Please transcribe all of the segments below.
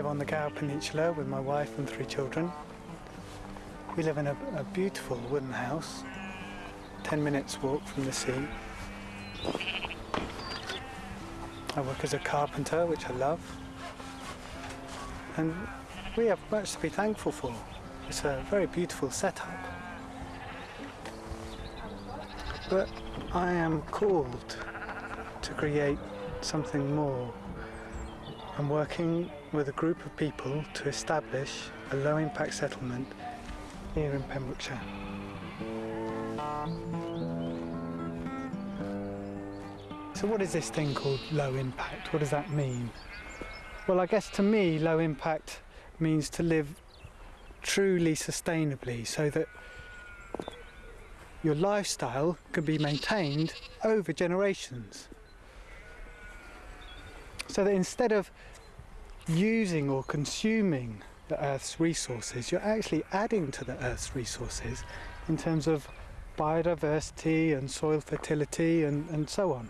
Live on the Gower Peninsula with my wife and three children. We live in a, a beautiful wooden house, 10 minutes walk from the sea. I work as a carpenter, which I love. And we have much to be thankful for. It's a very beautiful setup. But I am called to create something more. I'm working with a group of people to establish a low impact settlement here in Pembrokeshire. So what is this thing called low impact? What does that mean? Well, I guess to me, low impact means to live truly sustainably so that your lifestyle can be maintained over generations. So that instead of using or consuming the Earth's resources, you're actually adding to the Earth's resources in terms of biodiversity and soil fertility and, and so on.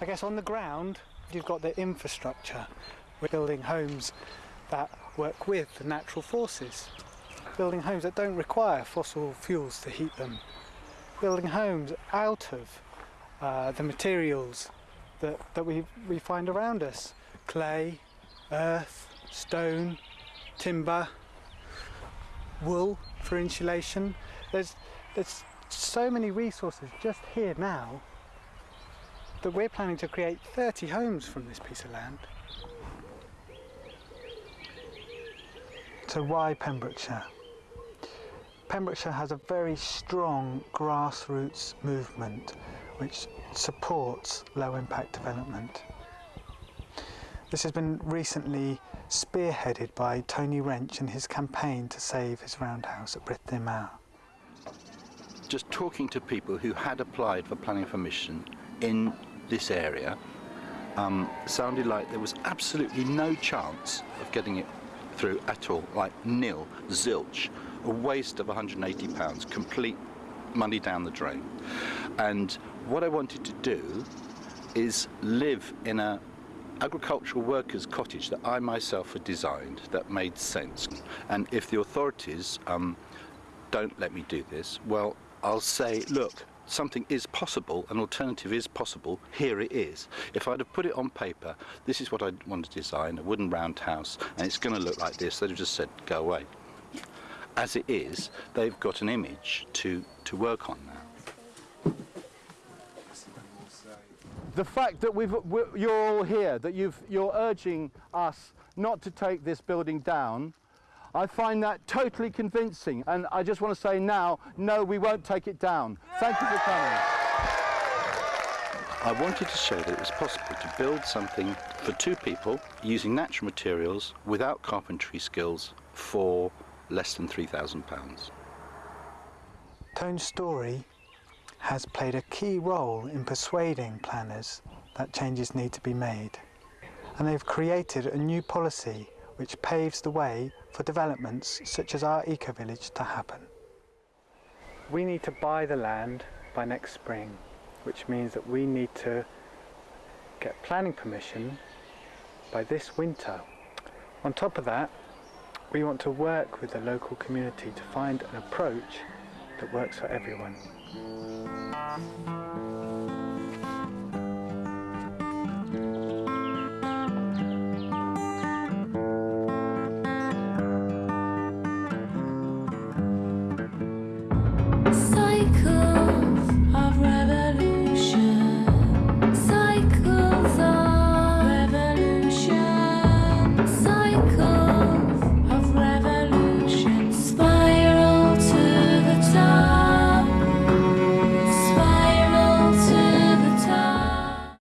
I guess on the ground you've got the infrastructure. We're building homes that work with the natural forces. Building homes that don't require fossil fuels to heat them. Building homes out of uh, the materials that, that we, we find around us. Clay, earth, stone, timber, wool for insulation. There's, there's so many resources just here now that we're planning to create 30 homes from this piece of land. So why Pembrokeshire? Pembrokeshire has a very strong grassroots movement which supports low impact development. This has been recently spearheaded by Tony Wrench and his campaign to save his roundhouse at Brithdir Mawr. Just talking to people who had applied for planning permission in this area um, sounded like there was absolutely no chance of getting it through at all, like nil, zilch, a waste of 180 pounds, complete money down the drain. And what I wanted to do is live in a agricultural workers cottage that I myself had designed that made sense. And if the authorities um, don't let me do this, well, I'll say, look, something is possible, an alternative is possible, here it is. If I'd have put it on paper, this is what I want to design, a wooden round house, and it's going to look like this, they'd have just said, go away. As it is, they've got an image to, to work on now. The fact that we've, you're all here, that you've, you're urging us not to take this building down, I find that totally convincing. And I just want to say now, no, we won't take it down. Thank you for coming. I wanted to show that it was possible to build something for two people using natural materials without carpentry skills for less than £3,000. Tone's story has played a key role in persuading planners that changes need to be made. And they've created a new policy which paves the way for developments such as our eco-village to happen. We need to buy the land by next spring, which means that we need to get planning permission by this winter. On top of that, we want to work with the local community to find an approach that works for everyone.